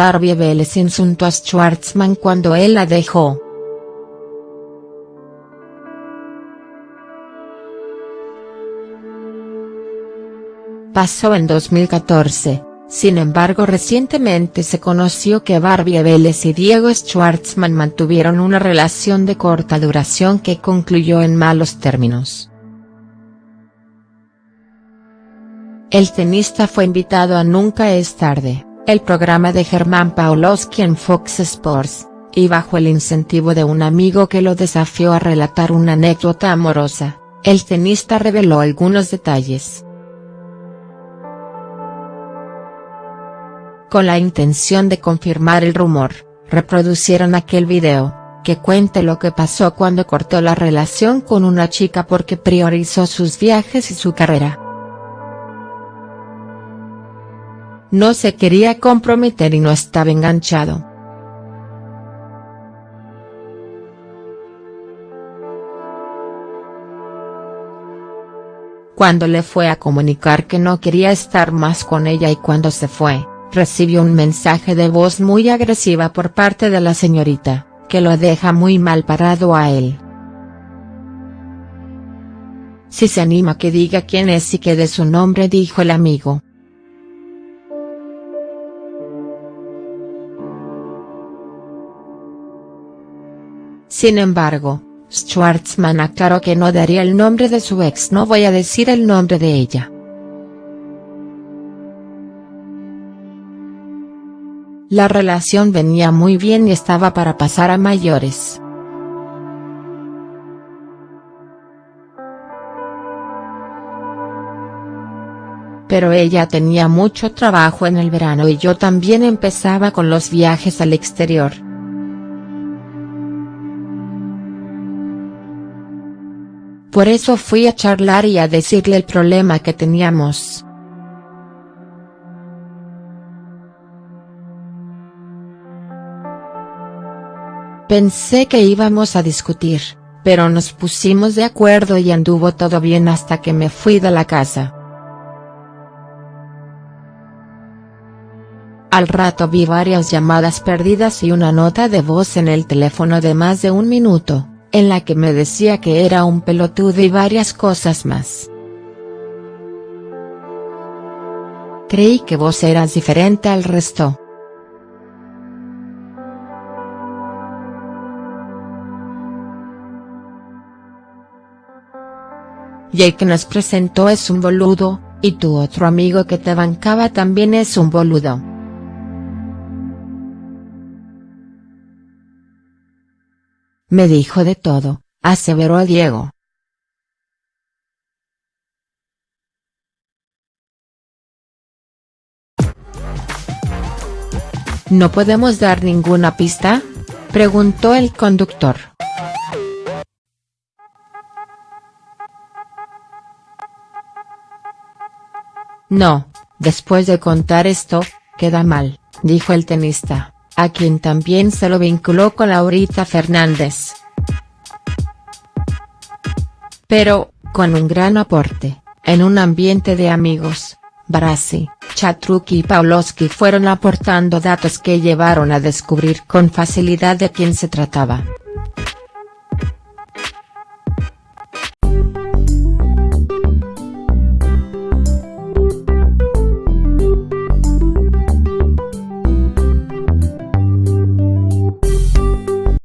Barbie Vélez insultó a Schwartzman cuando él la dejó. Pasó en 2014, sin embargo recientemente se conoció que Barbie Vélez y Diego Schwartzman mantuvieron una relación de corta duración que concluyó en malos términos. El tenista fue invitado a Nunca es tarde el programa de Germán Paulowski en Fox Sports, y bajo el incentivo de un amigo que lo desafió a relatar una anécdota amorosa, el tenista reveló algunos detalles. Con la intención de confirmar el rumor, reproducieron aquel video, que cuente lo que pasó cuando cortó la relación con una chica porque priorizó sus viajes y su carrera. No se quería comprometer y no estaba enganchado. Cuando le fue a comunicar que no quería estar más con ella y cuando se fue, recibió un mensaje de voz muy agresiva por parte de la señorita, que lo deja muy mal parado a él. Si se anima que diga quién es y que de su nombre dijo el amigo. Sin embargo, Schwartzman aclaró que no daría el nombre de su ex no voy a decir el nombre de ella. La relación venía muy bien y estaba para pasar a mayores. Pero ella tenía mucho trabajo en el verano y yo también empezaba con los viajes al exterior. Por eso fui a charlar y a decirle el problema que teníamos. Pensé que íbamos a discutir, pero nos pusimos de acuerdo y anduvo todo bien hasta que me fui de la casa. Al rato vi varias llamadas perdidas y una nota de voz en el teléfono de más de un minuto en la que me decía que era un pelotudo y varias cosas más. Creí que vos eras diferente al resto. Y nos presentó es un boludo, y tu otro amigo que te bancaba también es un boludo. Me dijo de todo, aseveró Diego. ¿No podemos dar ninguna pista? Preguntó el conductor. No, después de contar esto, queda mal, dijo el tenista a quien también se lo vinculó con Laurita Fernández. Pero, con un gran aporte, en un ambiente de amigos, Barassi, Chatruki y Pawlowski fueron aportando datos que llevaron a descubrir con facilidad de quién se trataba.